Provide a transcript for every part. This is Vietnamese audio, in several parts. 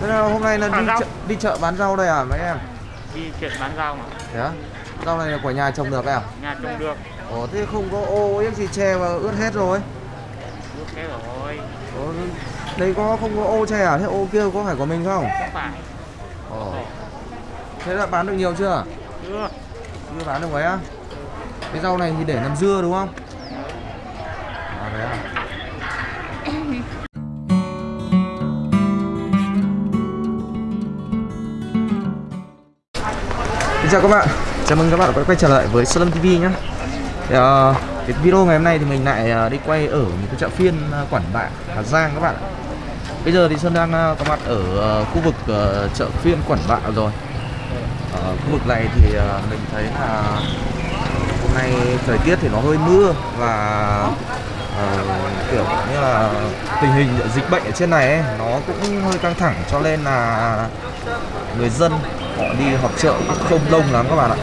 Thế là hôm nay là đi chợ, đi chợ bán rau đây à mấy em? đi chuyện bán rau mà Thế? Rau này là của nhà trồng được à? nhà trồng được Ồ thế không có ô yếc gì che và ướt hết rồi. nước thế rồi Ồ, đây có không có ô che à? Thế ô kia có phải của mình không? không phải Ồ. Thế đã bán được nhiều chưa? chưa Chưa bán được mấy á? Cái rau này thì để làm dưa đúng không? À đấy à? Xin chào các bạn, chào mừng các bạn đã quay trở lại với Salon TV nhé thì, uh, Cái video ngày hôm nay thì mình lại uh, đi quay ở một cái chợ phiên ờ, uh, Quản Bạ, Hà Giang các bạn ạ. Bây giờ thì Sơn đang uh, có mặt ở uh, khu vực uh, chợ phiên Quản Bạ rồi. Ở khu vực này thì uh, mình thấy là hôm nay thời tiết thì nó hơi mưa và uh, kiểu như là tình hình dịch bệnh ở trên này ấy, nó cũng hơi căng thẳng cho nên là người dân họ đi họp chợ cũng không đông lắm các bạn ạ.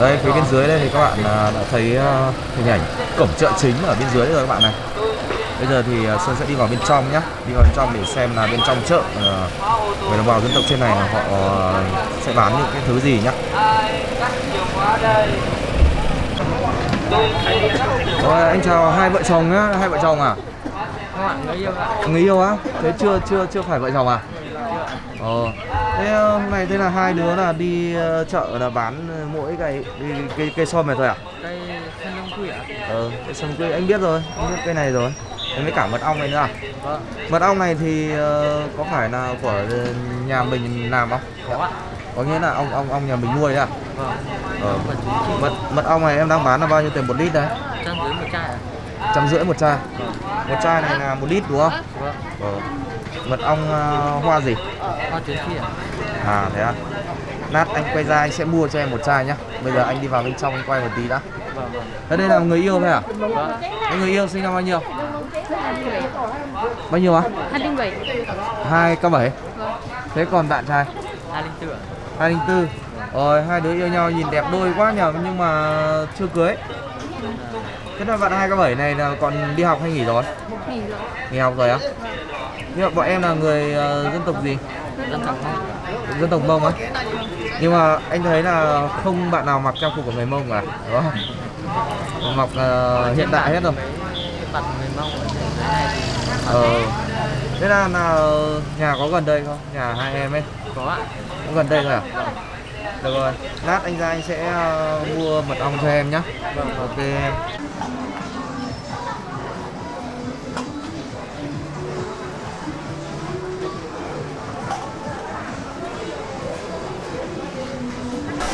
Đây phía bên dưới đây thì các bạn à, đã thấy à, hình ảnh cổng chợ chính ở bên dưới rồi các bạn này. Bây giờ thì à, sơn sẽ đi vào bên trong nhé đi vào bên trong để xem là bên trong chợ người đồng bào dân tộc trên này họ sẽ bán những cái thứ gì nhá. Rồi, anh chào hai vợ chồng nhá. Hai vợ chồng à? Người yêu ạ. Người yêu á? Thế chưa chưa chưa phải vợ chồng à? Ờ thế ờ, hôm nay thế là hai đứa là đi ờ, chợ là bán ờ, mỗi cái cái cây cây sôm này thôi à? Đây thân lông quỷ ạ ờ cây sôm quê anh biết rồi anh biết cây này rồi. Anh với cả mật ong này nữa à? Vâng. Mật ong này thì ờ, có phải là của ờ, nhà mình làm không? Có ạ. Có nghĩa là ong ong ong nhà mình nuôi đấy à? Vâng. Ờ chị mật mật ong này em đang bán là bao nhiêu tiền một lít đấy? Trăm dưới một chai ạ trăm rưỡi một chai. Vâng. Một chai này là một lít đúng không? Vâng ờ. Mật ong ờ, hoa gì? Hoa tuyến phi ạ. À thế à Nát anh quay ra anh sẽ mua cho em một chai nhá. Bây giờ anh đi vào bên trong anh quay một tí đã. Vâng vâng. Thế đây là người yêu thôi à? vâng. Người yêu sinh năm bao nhiêu? Bao nhiêu á? 207 2 k 7 Thế còn bạn trai? hai linh tự ạ. 204 Rồi hai đứa yêu nhau nhìn đẹp đôi quá nhờ Nhưng mà chưa cưới Thế là bạn 2 k 7 này là còn đi học hay nghỉ rồi? nghỉ rồi Nghỉ học rồi á? Nhưng mà bọn em là người ờ, dân tộc gì? dân tộc mông Dân tộc Mông á? Nhưng mà anh thấy là không bạn nào mặc trang phục của người Mông cả Đúng không? Mặc ờ, hiện đại hết rồi mặt người mông ở Ờ. Thế là, là nhà có gần đây không? Nhà hai em ấy có ạ có gần đây thôi à? Được rồi, lát anh ra anh sẽ ờ, mua mật ong cho em nhá. vâng Ok em.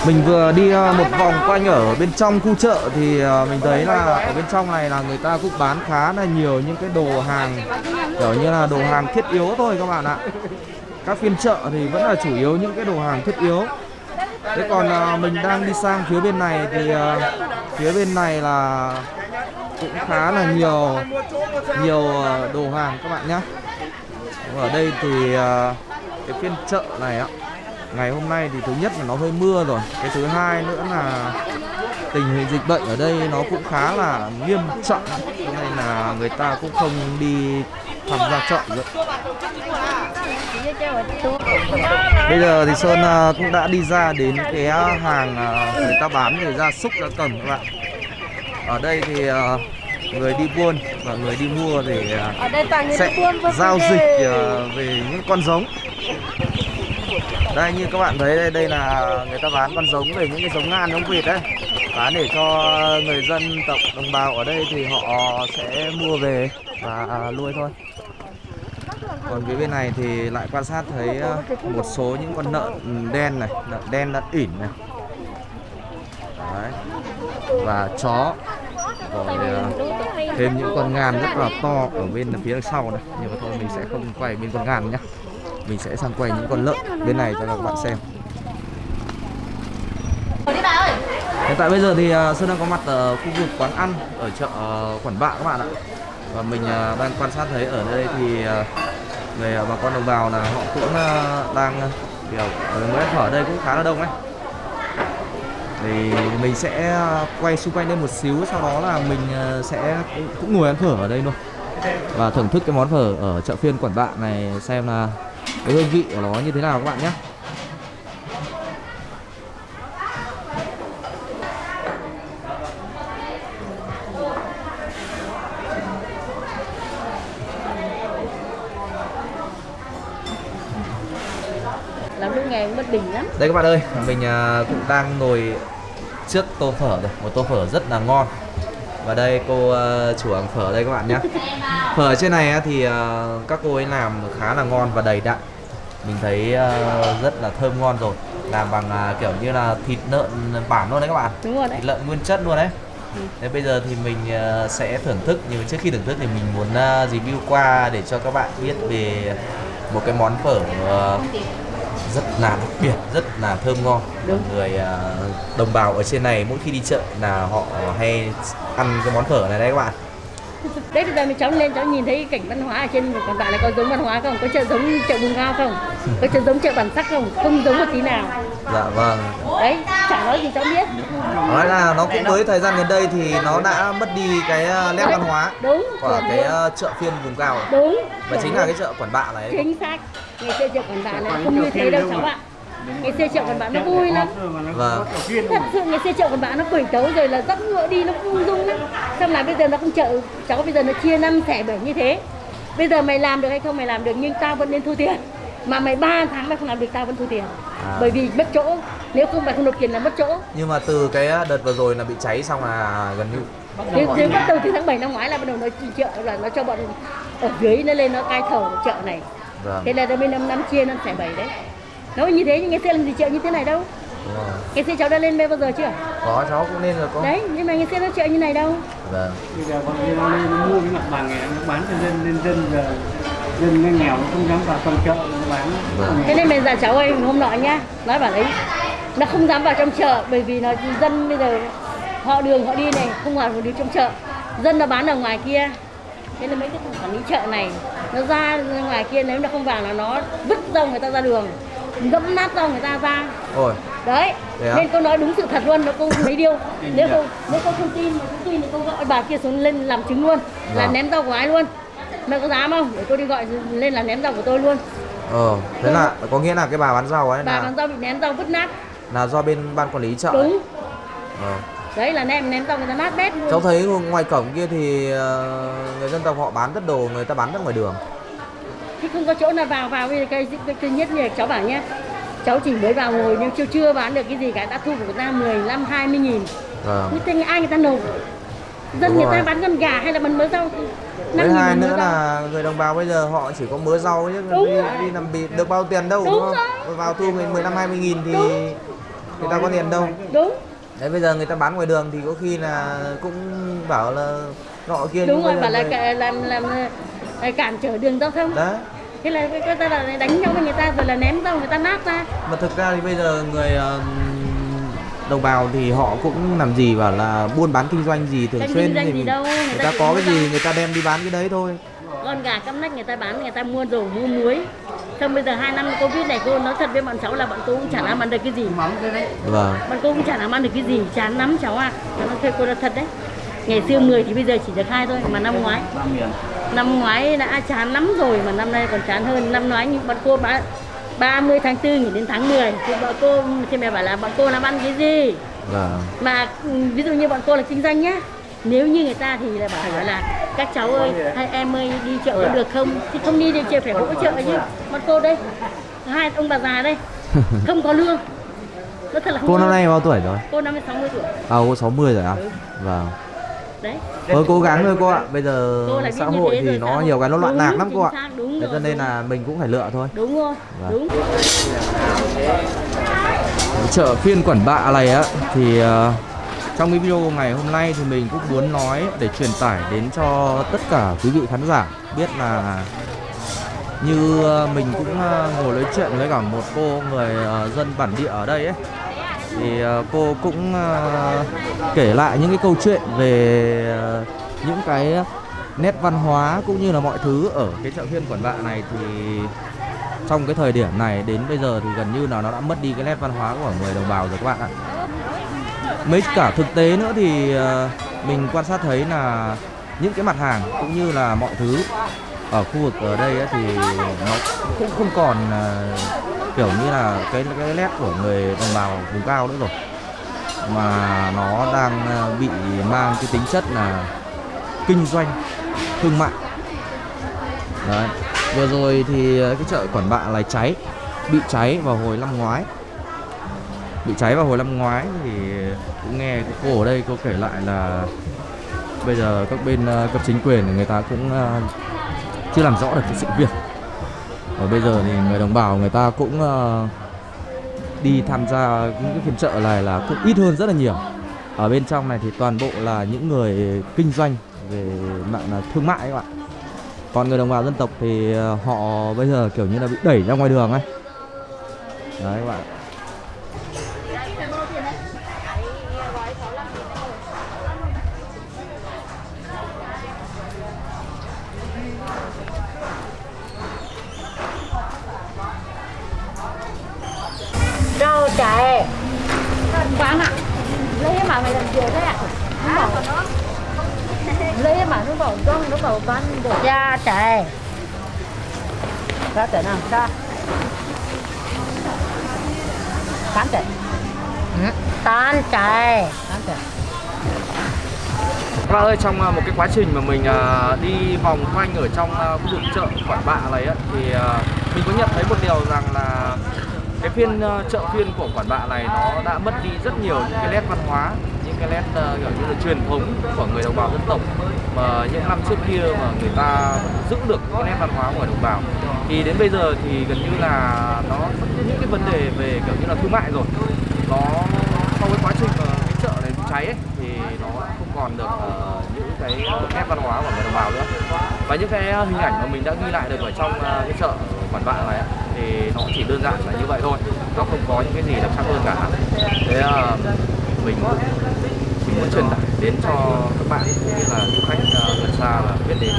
Mình vừa đi ờ, một vòng quanh ở bên trong khu chợ thì ờ, mình thấy là ở bên trong này là người ta cũng bán khá là nhiều những cái đồ hàng, kiểu như là đồ hàng thiết yếu thôi các bạn ạ. Các phiên chợ thì vẫn là chủ yếu những cái đồ hàng thiết yếu. Thế còn ờ, mình đang đi sang phía bên này thì phía bên này là cũng khá là nhiều nhiều đồ hàng các bạn nhé. Ở đây thì cái phiên chợ này ạ ngày hôm nay thì thứ nhất là nó hơi mưa rồi. Cái thứ hai nữa là tình hình dịch bệnh ở đây nó cũng khá là nghiêm trọng. Cho nên là người ta cũng không đi tham gia chợ nữa. Bây giờ thì sơn à, cũng đã đi ra đến cái hàng à, người ta bán về gia súc gia cầm các bạn. Ở đây thì à, người đi buôn và người đi mua thì à, người sẽ giao dịch về những con giống đây, như các bạn thấy đây đây là người ta bán con giống về những cái giống ngan, giống vịt đấy. Bán để cho người dân tộc đồng bào ở đây thì họ sẽ mua về và nuôi thôi. Còn phía bên này thì lại quan sát thấy ờ, một số những con lợn đen này, lợn đen, lợn ỉn này. Đấy. Và chó. Rồi ờ, thêm những con ngan rất là to ở bên phía sau này. Nhưng mà thôi, mình sẽ không quay bên con ngan nhé mình sẽ sang quay những con lợn bên này cho các bạn xem. Hiện tại bây giờ thì à, sơn đang có mặt ở khu vực quán ăn ở chợ à, Quản bạ các bạn ạ. Và mình à, đang quan sát thấy ở đây thì người bà con đồng bào là họ cũng đang kiểu mới phở ở đây cũng khá là đông ấy. Thì mình sẽ quay xung quanh đây một xíu sau đó là mình sẽ cũng, cũng ngồi ăn phở ở đây luôn. Và thưởng thức cái món phở ở chợ phiên Quản Bạ này xem là cái hương vị của nó như thế nào các bạn nhé. làm lúc cũng bất bình lắm Đây các bạn ơi, mình à, cũng đang ngồi trước tô phở rồi, một tô phở rất là ngon. Và đây cô à, chủ hàng phở đây các bạn nhé. Phở trên này thì à, các cô ấy làm khá là ngon và đầy đặn. Mình thấy à, rất là thơm ngon rồi. Làm bằng à, kiểu như là thịt lợn bản luôn đấy các bạn. đúng rồi đấy Thịt lợn nguyên chất luôn đấy. Thế bây giờ thì mình sẽ thưởng thức nhưng trước khi thưởng thức thì mình muốn review qua để cho các bạn biết về một cái món phở rất là đặc biệt, rất là thơm ngon. Đúng. Người à, đồng bào ở trên này mỗi khi đi chợ là họ hay ăn cái món phở này đấy các bạn. đấy bây giờ mình cháu lên cháu nhìn thấy cảnh văn hóa ở trên còn bạn này có giống văn hóa không? Có chợ giống chợ vùng cao không? Có chợ giống chợ bản sắc không? Không giống một tí nào. Dạ vâng. đấy chả nói gì cháu biết. Nói là nó cũng với thời gian gần đây thì nó đã mất đi cái à, nét văn hóa đúng. của chuẩn cái à, chợ phiên vùng cao đúng. Và chính là cái chợ Quản Bạ này. chính xác ngày xưa chợ quản bạn này không như thế đâu cháu ạ. ngày xưa chợ quản bạn nó vui lắm. Vâng. thật sự ngày xưa chợ quản bạn nó quẩy tấu rồi là dắt ngựa đi nó ung dung lắm. Xong là bây giờ nó không chợ cháu bây giờ nó chia năm xẻ bảy như thế. Bây giờ mày làm được hay không mày làm được nhưng tao vẫn nên thu tiền. Mà mày ba tháng mày không làm được tao vẫn thu tiền. À. bởi vì mất chỗ. Nếu không mày không nộp tiền là mất chỗ. Nhưng mà từ cái đợt vừa rồi là bị cháy xong là gần như nếu, nếu bắt đầu từ tháng 7 năm ngoái là bắt đầu nó chợ là nó cho bọn ở dưới nó lên nó cai thầu chợ này vâng. thế là bên năm năm chia năm xẻ bảy đấy nó như thế nhưng ngày xưa làm gì chợ như thế này đâu rồi. ngày xưa cháu đã lên đây bao giờ chưa Có cháu cũng nên là có. đấy nhưng mà ngày xưa nó chợ như này đâu Vâng. bây giờ bọn kia nó lên nó mua cái mặt bằng này nó bán cho dân lên dân giờ dân nó nghèo nó không dám vào trong chợ nó bán Vâng. thế nên bây giờ cháu ơi hôm nọ nhá nói bảo đấy nó không dám vào trong chợ bởi vì nó dân bây giờ họ đường họ đi này không vào được trong chợ dân nó bán ở ngoài kia thế nên mấy cái thằng quản lý chợ này nó ra ngoài kia nếu nó không vào là nó vứt rau người ta ra đường dẫm nát rau người ta ra Ôi, đấy á? nên cô nói đúng sự thật luôn nó cô lấy điêu nếu cô nếu cô không tin mà không tin thì cô gọi bà kia xuống lên làm chứng luôn là Vâng. ném rau của ai luôn mẹ có dám không để cô đi gọi lên là ném rau của tôi luôn ờ, thế là có nghĩa là cái bà bán rau ấy bà là bán rau bị ném rau vứt nát là do bên ban quản lý chợ. ấy. đúng Ờ. đấy là ném ném rau người ta nát bét luôn Cháu thấy ngoài cổng kia thì ờ, người dân tộc họ bán rất đồ, người ta bán rất ngoài đường. thì không có chỗ nào vào vào giờ cái, cái, cái nhất là cháu bảo nhé cháu chỉ mới vào ngồi nhưng chưa chưa bán được cái gì cả đã thu của người ta 15 20 nghìn Vâng. ta ai người ta nộp dân Đúng người rồi. ta bán con gà hay là bán mớ rau Với hai nữa là người đồng bào bây giờ họ chỉ có mớ rau chứ đi, rồi. đi làm bị được bao tiền đâu Đúng đúng, không? rồi. Vào thu mình 15 20 nghìn thì Đúng. người ta có tiền đâu. đúng Đấy bây giờ người ta bán ngoài đường thì có khi là cũng bảo là nọ kia đúng rồi bảo là người- làm làm cản trở đường giao thông Đấy. thế là người ta là đánh nhau với người ta rồi là ném rau người ta nát ra Mà thực ra thì bây giờ người ờ, đồng bào thì họ cũng làm gì bảo là buôn bán kinh doanh gì thường xuyên thì gì mình- đâu, người người ta ta có cái gì người ta đem đi bán cái đấy thôi. Con gà căm nách người ta bán người ta mua đồ mua muối. Xong bây giờ hai năm covid này cô nói thật với bọn cháu là bọn cô cũng chả làm ăn được cái gì. Vâng. bọn cô cũng chả làm ăn được cái gì. Chán lắm cháu ạ. Cháu nói thuê cô là thật đấy. Ngày xưa 10 thì bây giờ chỉ được hai thôi mà năm ngoái. Năm ngoái đã chán lắm rồi mà năm nay còn chán hơn. Năm ngoái như bọn cô bán 30 tháng 4 nghỉ đến tháng 10 thì bọn cô thì mẹ bảo là bọn cô làm ăn cái gì? Vâng. mà ừ, ví dụ như bọn cô là kinh doanh nhá nếu như người ta thì là bảo là các cháu ơi hai em ơi đi chợ có được không thì không đi thì chợ phải hỗ trợ chứ bọn cô đây hai ông bà già đây không có lương nó thật là không Cô năm nay bao tuổi rồi? cô năm sáu mươi tuổi À cô 60 rồi à? Vâng. đấy Thôi cố gắng thôi cô ạ. Bây giờ xã hội thì nó nhiều cái nó loạn lạc lắm cô ạ. Thế cho nên là mình cũng phải lựa thôi. đúng rồi Vâng. đúng chợ phiên Quản Bạ này á thì ờ, trong cái video ngày hôm nay thì mình cũng muốn nói để truyền tải đến cho tất cả quý vị khán giả biết là như ờ, mình cũng ờ, ngồi nói chuyện với cả một cô người ờ, dân bản địa ở đây ấy, thì cô cũng kể lại những cái câu chuyện về những cái nét văn hóa cũng như là mọi thứ ở cái chợ phiên Quản Bạ này thì trong cái thời điểm này đến bây giờ thì gần như là nó đã mất đi cái nét văn hóa của người đồng bào rồi các bạn ạ. Mấy cả thực tế nữa thì ờ, mình quan sát thấy là những cái mặt hàng cũng như là mọi thứ ở khu vực ở đây ấy thì nó cũng không còn ờ, kiểu như là cái cái nét của người đồng bào vùng cao nữa rồi. Mà nó đang ờ, bị mang cái tính chất là kinh doanh, thương mại. Đấy, vừa rồi thì cái chợ quản bạ lại cháy, bị cháy vào hồi năm ngoái bị cháy vào hồi năm ngoái thì cũng nghe cô ở đây cô kể lại là bây giờ các bên ờ, cấp chính quyền người ta cũng ờ, chưa làm rõ được cái sự việc. Và bây giờ thì người đồng bào người ta cũng ờ, đi tham gia những cái phiên chợ này là cũng ít hơn rất là nhiều. Ở bên trong này thì toàn bộ là những người kinh doanh về mạng là thương mại các bạn. Còn người đồng bào dân tộc thì họ bây giờ kiểu như là bị đẩy ra ngoài đường ấy. Đấy các bạn. Bán ạ. Lấy mà mày làm gì thế ạ. Nó bảo lấy mà nó bảo con nó bảo bán được. Ra chạy ra chạy nào ra. Tán chạy tán chạy Các bạn ơi, trong à, một cái quá trình mà mình à, đi vòng quanh ở trong à, khu vực chợ Quản Bạ này á, thì à, mình có nhận thấy một điều rằng là cái phiên uh, chợ phiên của Quản Bạ này nó đã mất đi rất nhiều những cái nét văn hóa, những cái nét uh, kiểu như là truyền thống của người đồng bào dân tộc mà những năm trước kia mà người ta giữ được cái nét văn hóa của người đồng bào. Thì đến bây giờ thì gần như là nó những cái vấn đề về kiểu như là thương mại rồi. Nó sau cái quá trình mà cái chợ này bị cháy ấy, thì nó không còn được uh, những cái nét văn hóa của người đồng bào nữa và những cái hình ảnh mà mình đã ghi lại được ở trong uh, cái chợ quản bạ này ấy, thì nó chỉ đơn giản là như vậy thôi. Nó không có những cái gì đặc sắc hơn cả. Thế là mình mình muốn truyền tải đến cho các bạn, cũng như là du khách ờ, gần xa là biết đến